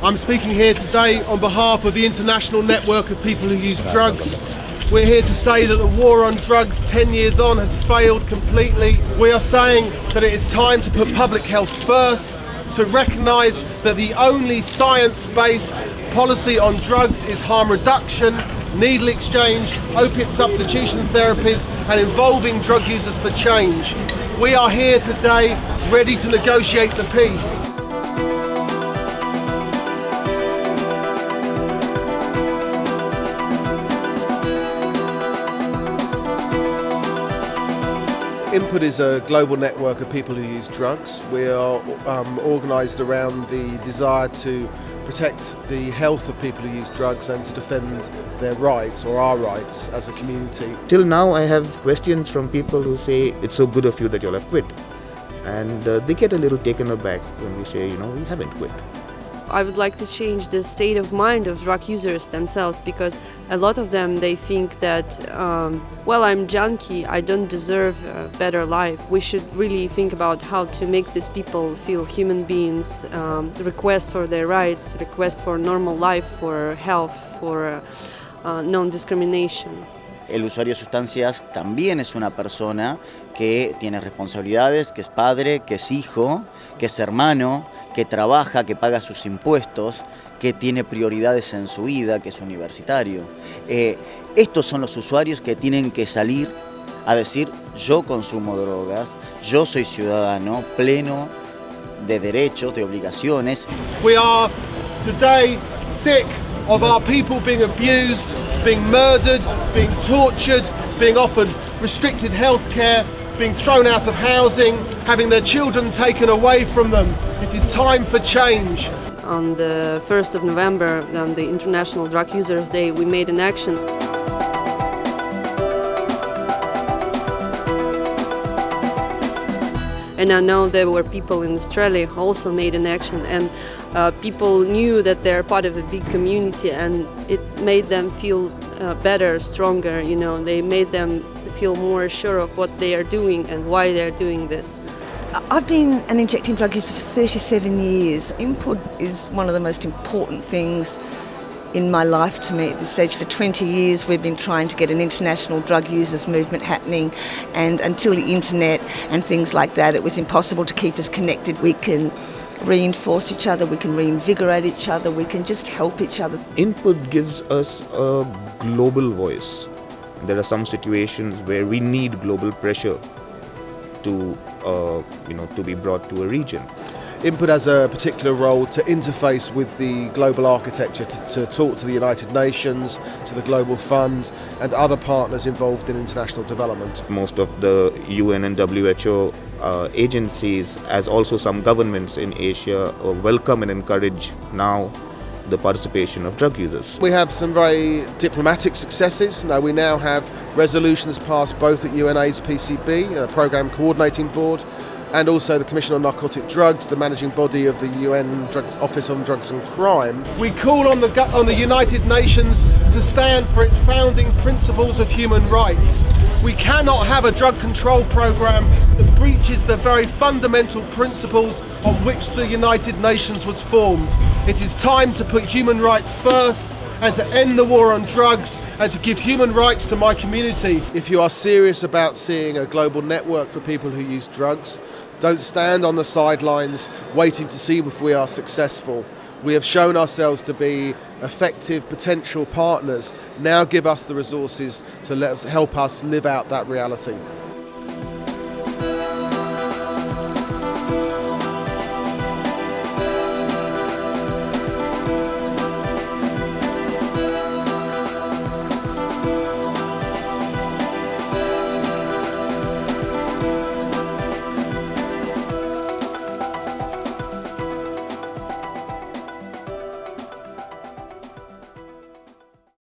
I'm speaking here today on behalf of the International Network of People Who Use Drugs. We're here to say that the war on drugs 10 years on has failed completely. We are saying that it is time to put public health first, to recognise that the only science-based policy on drugs is harm reduction, needle exchange, opiate substitution therapies and involving drug users for change. We are here today ready to negotiate the peace. INPUD is a global network of people who use drugs. We are um, organised around the desire to protect the health of people who use drugs and to defend their rights or our rights as a community. Till now I have questions from people who say it's so good of you that you'll have quit and uh, they get a little taken aback when we say you know we haven't quit. I would like to change the state of mind of drug users themselves because a lot of them they think that um, well I'm junkie I don't deserve a better life. We should really think about how to make these people feel human beings um, request for their rights request for normal life for health for uh, non-discrimination. El usuario de sustancias también es una persona que tiene responsabilidades, que es padre, que es hijo, que es hermano, que trabaja, que paga sus impuestos, que tiene prioridades en su vida, que es universitario. Eh, estos son los usuarios que tienen que salir a decir yo consumo drogas, yo soy ciudadano pleno de derechos, de obligaciones. We are today sick of our people being abused, being murdered, being tortured, being offered restricted health care, being thrown out of housing, having their children taken away from them. It is time for change. On the 1st of November, on the International Drug Users Day, we made an action. And I know there were people in Australia who also made an action and uh, people knew that they're part of a big community and it made them feel uh, better, stronger, you know, they made them feel more sure of what they are doing and why they're doing this. I've been an injecting drug user for 37 years. INPUD is one of the most important things in my life to me at this stage. For 20 years we've been trying to get an international drug users movement happening and until the internet and things like that it was impossible to keep us connected. We can reinforce each other, we can reinvigorate each other, we can just help each other. INPUD gives us a global voice. There are some situations where we need global pressure to, uh, you know, to be brought to a region. INPUD has a particular role to interface with the global architecture, to, to, talk to the United Nations, to the Global Fund and other partners involved in international development. Most of the UN and WHO uh, agencies, as also some governments in Asia, uh, welcome and encourage now the participation of drug users. We have some very diplomatic successes. Now we now have resolutions passed both at UNAIDS PCB, the uh, Programme Coordinating Board, and also the Commission on Narcotic Drugs, the managing body of the UN Drugs, Office on Drugs and Crime. We call on the, on the United Nations to stand for its founding principles of human rights. We cannot have a drug control program that breaches the very fundamental principles on which the United Nations was formed. It is time to put human rights first and to end the war on drugs and to give human rights to my community. If you are serious about seeing a global network for people who use drugs, don't stand on the sidelines waiting to see if we are successful. We have shown ourselves to be effective potential partners. Now give us the resources to let us, help us live out that reality.